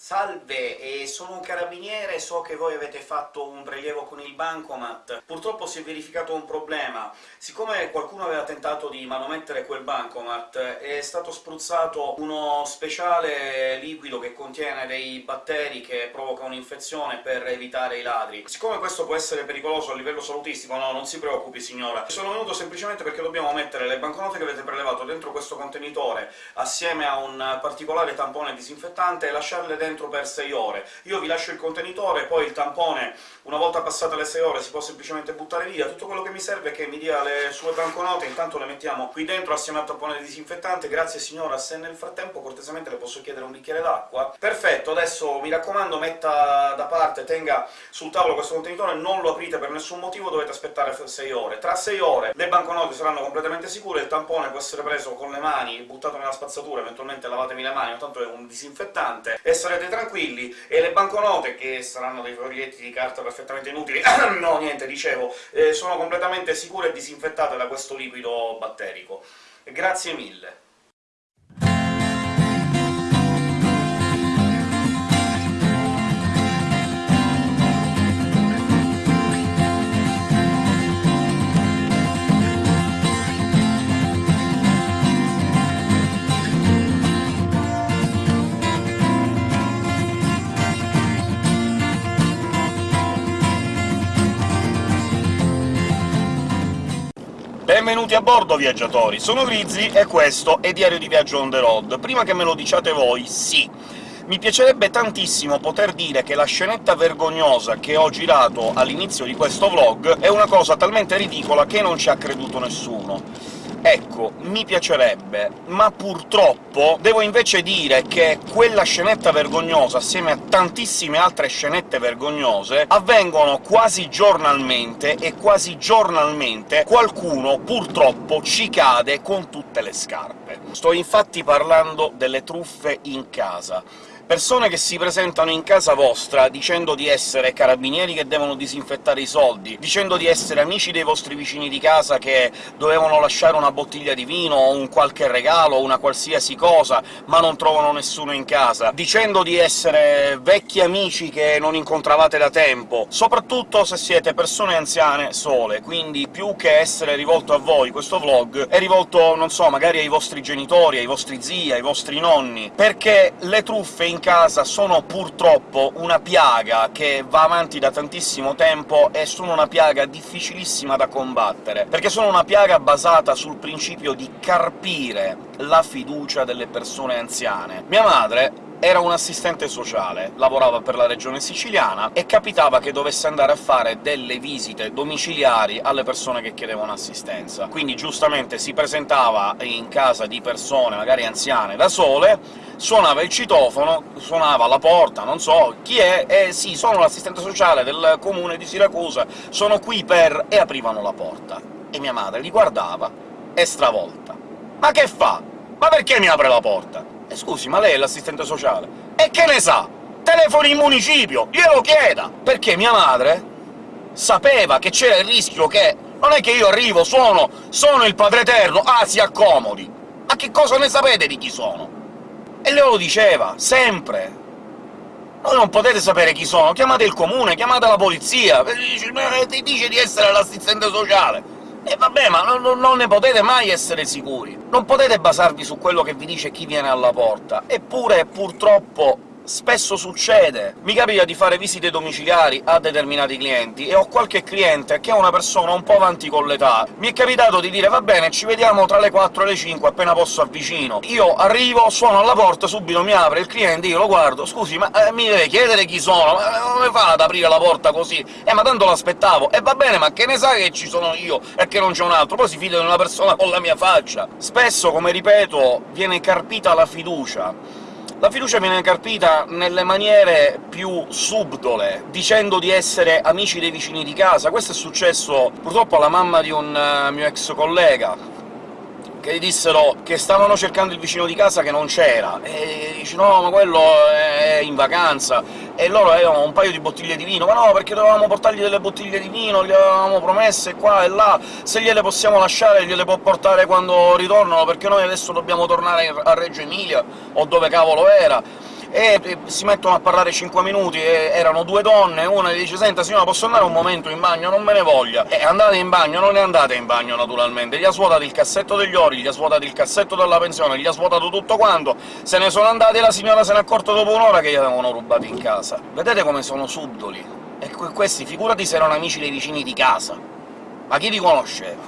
Salve, sono un carabiniere, so che voi avete fatto un prelievo con il bancomat. Purtroppo si è verificato un problema. Siccome qualcuno aveva tentato di manomettere quel bancomat, è stato spruzzato uno speciale liquido che contiene dei batteri che provoca un'infezione per evitare i ladri. Siccome questo può essere pericoloso a livello salutistico, no, non si preoccupi signora. Sono venuto semplicemente perché dobbiamo mettere le banconote che avete prelevato dentro questo contenitore, assieme a un particolare tampone disinfettante, e lasciarle dentro dentro per 6 ore. Io vi lascio il contenitore, poi il tampone, una volta passate le 6 ore, si può semplicemente buttare via. Tutto quello che mi serve è che mi dia le sue banconote, intanto le mettiamo qui dentro assieme al tampone disinfettante. Grazie signora, se nel frattempo cortesemente le posso chiedere un bicchiere d'acqua? Perfetto, adesso mi raccomando metta da parte, tenga sul tavolo questo contenitore, non lo aprite per nessun motivo, dovete aspettare 6 ore. Tra 6 ore le banconote saranno completamente sicure, il tampone può essere preso con le mani, buttato nella spazzatura, eventualmente lavatevi le mani, tanto è un disinfettante, e sarete starete tranquilli, e le banconote, che saranno dei foglietti di carta perfettamente inutili no, niente, dicevo, eh, sono completamente sicure e disinfettate da questo liquido batterico. Grazie mille. Benvenuti a bordo, viaggiatori! Sono Grizzly e questo è Diario di Viaggio on the road. Prima che me lo diciate voi, sì, mi piacerebbe tantissimo poter dire che la scenetta vergognosa che ho girato all'inizio di questo vlog è una cosa talmente ridicola che non ci ha creduto nessuno Ecco, mi piacerebbe, ma purtroppo devo invece dire che quella scenetta vergognosa, assieme a tantissime altre scenette vergognose, avvengono quasi giornalmente, e quasi giornalmente qualcuno, purtroppo, ci cade con tutte le scarpe. Sto infatti parlando delle truffe in casa persone che si presentano in casa vostra dicendo di essere carabinieri che devono disinfettare i soldi, dicendo di essere amici dei vostri vicini di casa che dovevano lasciare una bottiglia di vino o un qualche regalo o una qualsiasi cosa, ma non trovano nessuno in casa, dicendo di essere vecchi amici che non incontravate da tempo, soprattutto se siete persone anziane sole, quindi più che essere rivolto a voi questo vlog è rivolto, non so, magari ai vostri genitori, ai vostri zii, ai vostri nonni, perché le truffe in casa sono purtroppo una piaga che va avanti da tantissimo tempo e sono una piaga difficilissima da combattere, perché sono una piaga basata sul principio di carpire la fiducia delle persone anziane. Mia madre era un assistente sociale, lavorava per la regione siciliana, e capitava che dovesse andare a fare delle visite domiciliari alle persone che chiedevano assistenza. Quindi giustamente si presentava in casa di persone, magari anziane, da sole, suonava il citofono, suonava alla porta, non so chi è, e sì, sono l'assistente sociale del comune di Siracusa, sono qui per... e aprivano la porta. E mia madre li guardava, e stravolta. «Ma che fa? Ma perché mi apre la porta?» E scusi, ma lei è l'assistente sociale? E che ne sa? Telefoni in municipio, glielo chieda! Perché mia madre sapeva che c'era il rischio che... Non è che io arrivo, suono, sono il Padre Eterno, ah, si accomodi! Ma che cosa ne sapete di chi sono? E lei lo diceva, sempre! Voi non potete sapere chi sono, chiamate il comune, chiamate la polizia, ti dice di essere l'assistente sociale. E vabbè, ma non, non, ne potete mai essere sicuri. Non potete basarvi su quello che vi dice chi viene alla porta. Eppure, purtroppo, spesso succede. Mi capita di fare visite domiciliari a determinati clienti, e ho qualche cliente che è una persona un po' avanti con l'età. Mi è capitato di dire «Va bene, ci vediamo tra le 4 e le 5, appena posso avvicino». Io arrivo, suono alla porta, subito mi apre il cliente, io lo guardo «Scusi, ma eh, mi deve chiedere chi sono? Ma come fa ad aprire la porta così?» «Eh, ma tanto l'aspettavo». «E va bene, ma che ne sa che ci sono io e che non c'è un altro? Poi si fida di una persona con la mia faccia». Spesso, come ripeto, viene carpita la fiducia la fiducia viene carpita nelle maniere più subdole, dicendo di essere amici dei vicini di casa. Questo è successo purtroppo alla mamma di un uh, mio ex collega, che gli dissero che stavano cercando il vicino di casa che non c'era, e dice «no, ma quello è in vacanza», e loro avevano un paio di bottiglie di vino, «ma no, perché dovevamo portargli delle bottiglie di vino, gli avevamo promesse qua e là, se gliele possiamo lasciare gliele può portare quando ritornano, perché noi adesso dobbiamo tornare a Reggio Emilia, o dove cavolo era». E, si mettono a parlare 5 minuti, e erano due donne, una gli dice «Senta signora, posso andare un momento in bagno? Non me ne voglia!» E andate in bagno, non ne andate in bagno naturalmente, gli ha svuotato il cassetto degli ori, gli ha svuotato il cassetto della pensione, gli ha svuotato tutto quanto, se ne sono andati e la signora se n'è accorta dopo un'ora che gli avevano rubato in casa. Vedete come sono subdoli? E questi, figurati se erano amici dei vicini di casa! Ma chi li conosceva?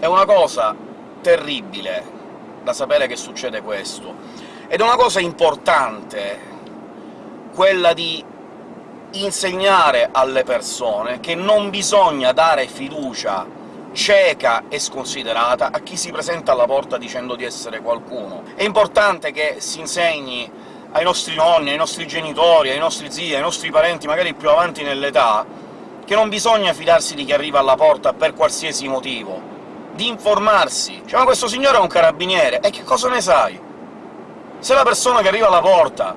È una cosa terribile da sapere che succede questo. Ed è una cosa importante quella di insegnare alle persone che non bisogna dare fiducia cieca e sconsiderata a chi si presenta alla porta dicendo di essere qualcuno. È importante che si insegni ai nostri nonni, ai nostri genitori, ai nostri zii, ai nostri parenti, magari più avanti nell'età, che non bisogna fidarsi di chi arriva alla porta per qualsiasi motivo, di informarsi. Cioè, ma questo signore è un carabiniere, e che cosa ne sai? Se la persona che arriva alla porta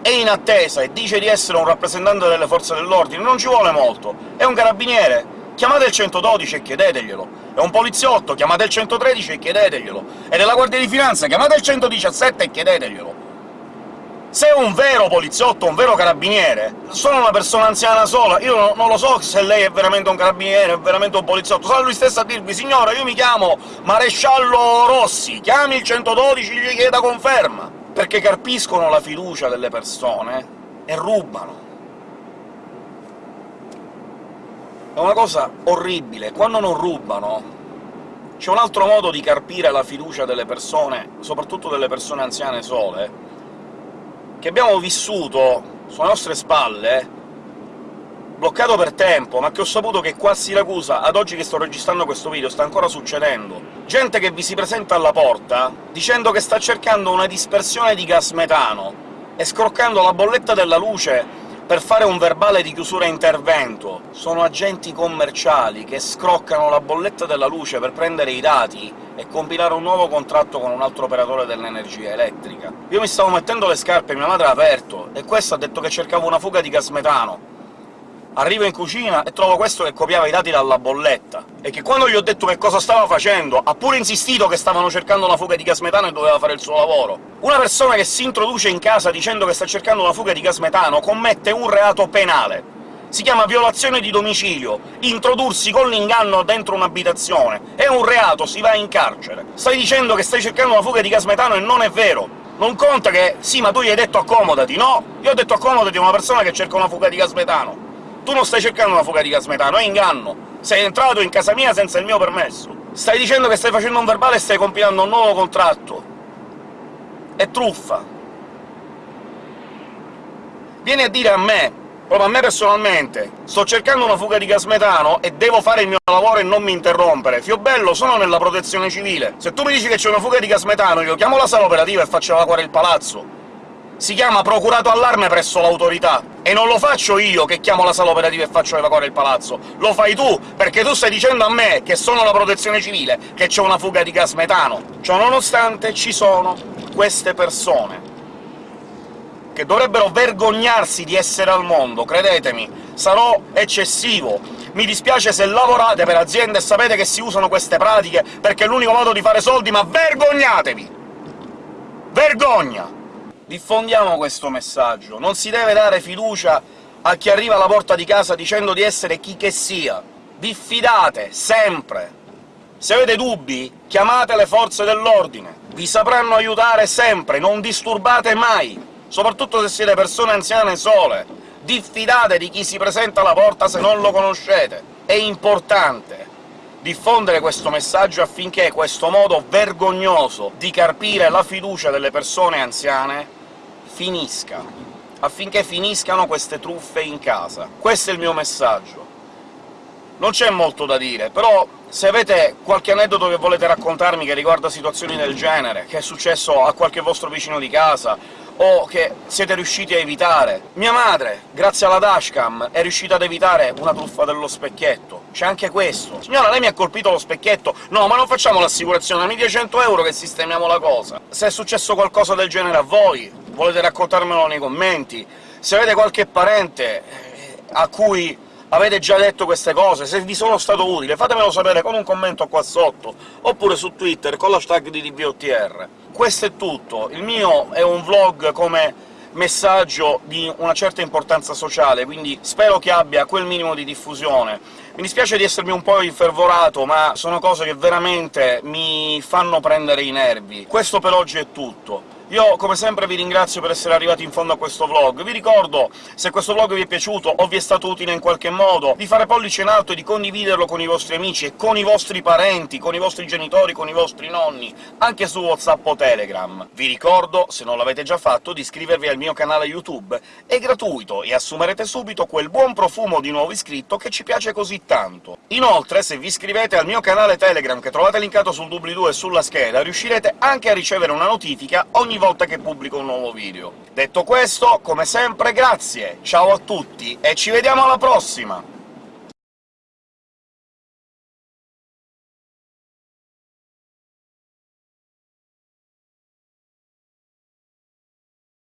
è in attesa e dice di essere un rappresentante delle forze dell'ordine, non ci vuole molto, è un carabiniere, chiamate il 112 e chiedeteglielo. È un poliziotto, chiamate il 113 e chiedeteglielo. È della Guardia di Finanza, chiamate il 117 e chiedeteglielo. Se un vero poliziotto, un vero carabiniere, sono una persona anziana sola, io non lo so se lei è veramente un carabiniere, è veramente un poliziotto, sarà lui stesso a dirvi «Signora, io mi chiamo Maresciallo Rossi, chiami il 112 e gli chieda conferma!» perché carpiscono la fiducia delle persone e rubano. È una cosa orribile. Quando non rubano, c'è un altro modo di carpire la fiducia delle persone, soprattutto delle persone anziane sole, che abbiamo vissuto sulle nostre spalle, bloccato per tempo, ma che ho saputo che qua a Siracusa, ad oggi che sto registrando questo video, sta ancora succedendo. Gente che vi si presenta alla porta dicendo che sta cercando una dispersione di gas metano, e scroccando la bolletta della luce per fare un verbale di chiusura intervento. Sono agenti commerciali che scroccano la bolletta della luce per prendere i dati e compilare un nuovo contratto con un altro operatore dell'energia elettrica. Io mi stavo mettendo le scarpe, mia madre ha aperto, e questo ha detto che cercava una fuga di gas metano. Arrivo in cucina e trovo questo che copiava i dati dalla bolletta, e che quando gli ho detto che cosa stava facendo, ha pure insistito che stavano cercando una fuga di gas metano e doveva fare il suo lavoro. Una persona che si introduce in casa dicendo che sta cercando una fuga di gas metano commette un reato penale. Si chiama violazione di domicilio. Introdursi con l'inganno dentro un'abitazione è un reato, si va in carcere. Stai dicendo che stai cercando una fuga di gas metano e non è vero! Non conta che «sì, ma tu gli hai detto accomodati», no! Io ho detto accomodati a una persona che cerca una fuga di gas metano tu non stai cercando una fuga di gas metano, è inganno! Sei entrato in casa mia senza il mio permesso! Stai dicendo che stai facendo un verbale e stai compilando un nuovo contratto! È truffa! Vieni a dire a me, proprio a me personalmente, sto cercando una fuga di gas metano e devo fare il mio lavoro e non mi interrompere. Fiobello, sono nella protezione civile. Se tu mi dici che c'è una fuga di gas metano, io chiamo la sala operativa e faccio evacuare il palazzo si chiama procurato allarme presso l'autorità, e non lo faccio io che chiamo la sala operativa e faccio evacuare il palazzo, lo fai tu, perché tu stai dicendo a me, che sono la protezione civile, che c'è una fuga di gas metano. Ciononostante ci sono queste persone, che dovrebbero vergognarsi di essere al mondo, credetemi, sarò eccessivo. Mi dispiace se lavorate per aziende e sapete che si usano queste pratiche perché è l'unico modo di fare soldi, ma vergognatevi! Vergogna! Diffondiamo questo messaggio. Non si deve dare fiducia a chi arriva alla porta di casa dicendo di essere chi che sia. Diffidate, sempre! Se avete dubbi, chiamate le forze dell'ordine. Vi sapranno aiutare sempre, non disturbate mai, soprattutto se siete persone anziane sole. Diffidate di chi si presenta alla porta se non lo conoscete. È importante diffondere questo messaggio affinché questo modo vergognoso di carpire la fiducia delle persone anziane finisca, affinché finiscano queste truffe in casa. Questo è il mio messaggio. Non c'è molto da dire, però se avete qualche aneddoto che volete raccontarmi che riguarda situazioni del genere, che è successo a qualche vostro vicino di casa, o che siete riusciti a evitare. Mia madre, grazie alla dashcam, è riuscita ad evitare una truffa dello specchietto. C'è anche questo. Signora, lei mi ha colpito lo specchietto? No, ma non facciamo l'assicurazione, mi dia 100 euro che sistemiamo la cosa. Se è successo qualcosa del genere a voi, volete raccontarmelo nei commenti. Se avete qualche parente eh, a cui avete già detto queste cose, se vi sono stato utile, fatemelo sapere con un commento qua sotto, oppure su Twitter con l'hashtag di DBOTR. Questo è tutto, il mio è un vlog come messaggio di una certa importanza sociale, quindi spero che abbia quel minimo di diffusione. Mi dispiace di essermi un po' infervorato, ma sono cose che veramente mi fanno prendere i nervi. Questo per oggi è tutto. Io, come sempre, vi ringrazio per essere arrivati in fondo a questo vlog. Vi ricordo, se questo vlog vi è piaciuto o vi è stato utile in qualche modo, di fare pollice in alto e di condividerlo con i vostri amici e con i vostri parenti, con i vostri genitori, con i vostri nonni, anche su WhatsApp o Telegram. Vi ricordo, se non l'avete già fatto, di iscrivervi al mio canale YouTube. È gratuito e assumerete subito quel buon profumo di nuovo iscritto che ci piace così tanto. Inoltre, se vi iscrivete al mio canale Telegram, che trovate linkato sul doobly-doo e sulla scheda, riuscirete anche a ricevere una notifica ogni volta che pubblico un nuovo video. Detto questo, come sempre grazie, ciao a tutti e ci vediamo alla prossima!